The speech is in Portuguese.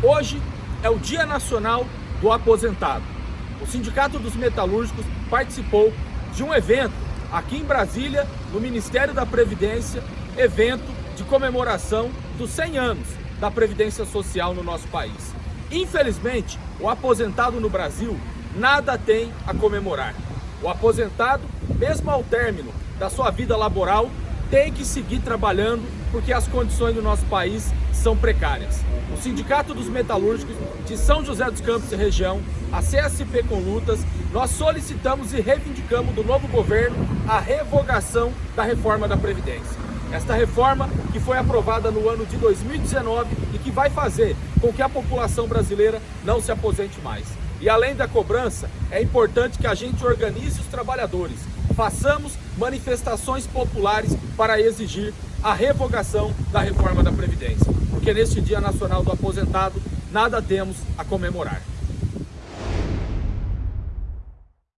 Hoje é o Dia Nacional do Aposentado. O Sindicato dos Metalúrgicos participou de um evento aqui em Brasília, no Ministério da Previdência, evento de comemoração dos 100 anos da Previdência Social no nosso país. Infelizmente, o aposentado no Brasil nada tem a comemorar. O aposentado, mesmo ao término da sua vida laboral, tem que seguir trabalhando porque as condições do nosso país são precárias. O Sindicato dos Metalúrgicos de São José dos Campos e região, a CSP com lutas, nós solicitamos e reivindicamos do novo governo a revogação da reforma da Previdência. Esta reforma que foi aprovada no ano de 2019 e que vai fazer com que a população brasileira não se aposente mais. E além da cobrança, é importante que a gente organize os trabalhadores, façamos manifestações populares para exigir a revogação da reforma da Previdência, porque neste Dia Nacional do Aposentado nada temos a comemorar.